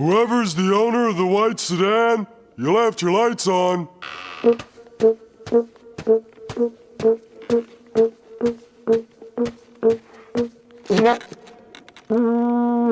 Whoever's the owner of the white sedan, you left your lights on. Mm,